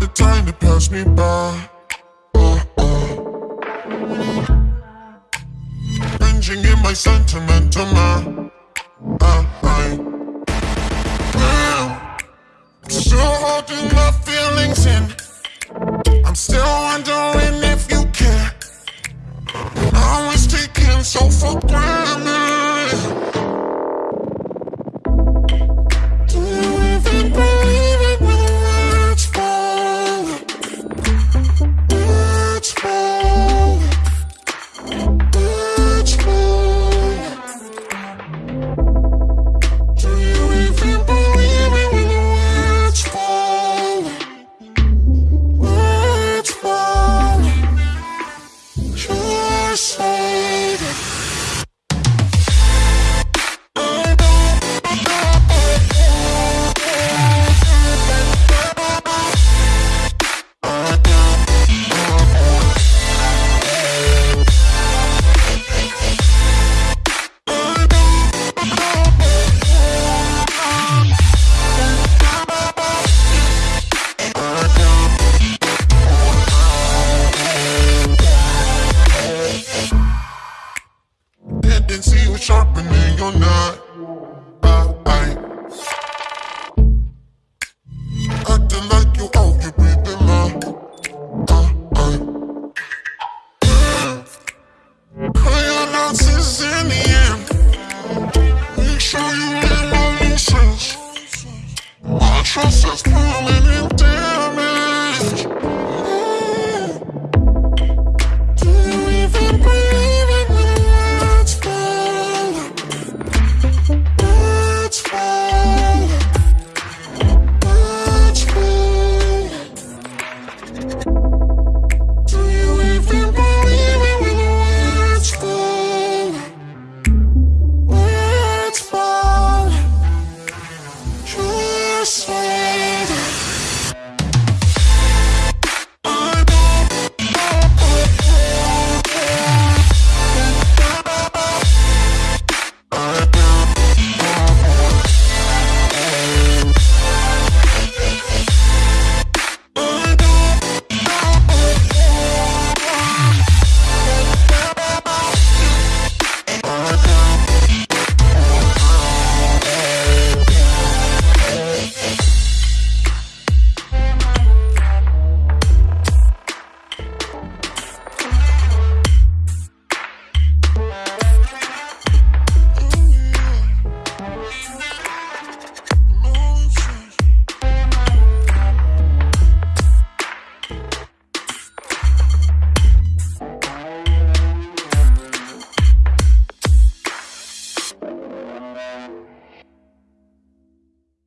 the time to pass me by. Uh. Binging in my sentimental mind. Uh, I'm still holding my feelings in. I'm still wondering if you care. And always taking so for granted. Sharpening your knot. I, I, acting like you breathing I, in the end. Make sure you learn my lessons. My trust